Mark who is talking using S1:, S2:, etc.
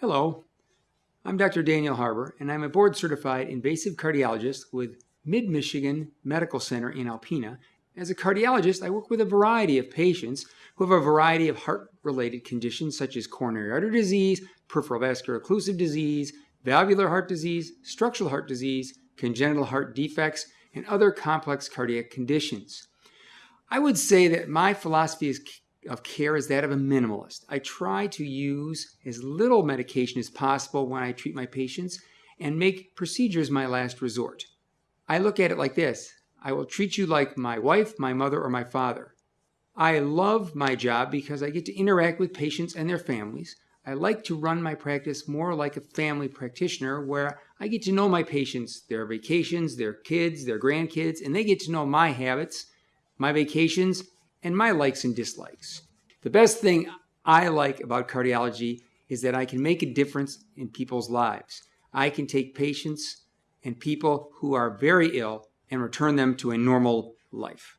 S1: Hello, I'm Dr. Daniel Harbour, and I'm a board certified invasive cardiologist with Mid Michigan Medical Center in Alpena. As a cardiologist, I work with a variety of patients who have a variety of heart related conditions such as coronary artery disease, peripheral vascular occlusive disease, valvular heart disease, structural heart disease, congenital heart defects, and other complex cardiac conditions. I would say that my philosophy is of care is that of a minimalist. I try to use as little medication as possible when I treat my patients and make procedures my last resort. I look at it like this I will treat you like my wife, my mother, or my father. I love my job because I get to interact with patients and their families. I like to run my practice more like a family practitioner where I get to know my patients, their vacations, their kids, their grandkids, and they get to know my habits, my vacations, and my likes and dislikes. The best thing I like about cardiology is that I can make a difference in people's lives. I can take patients and people who are very ill and return them to a normal life.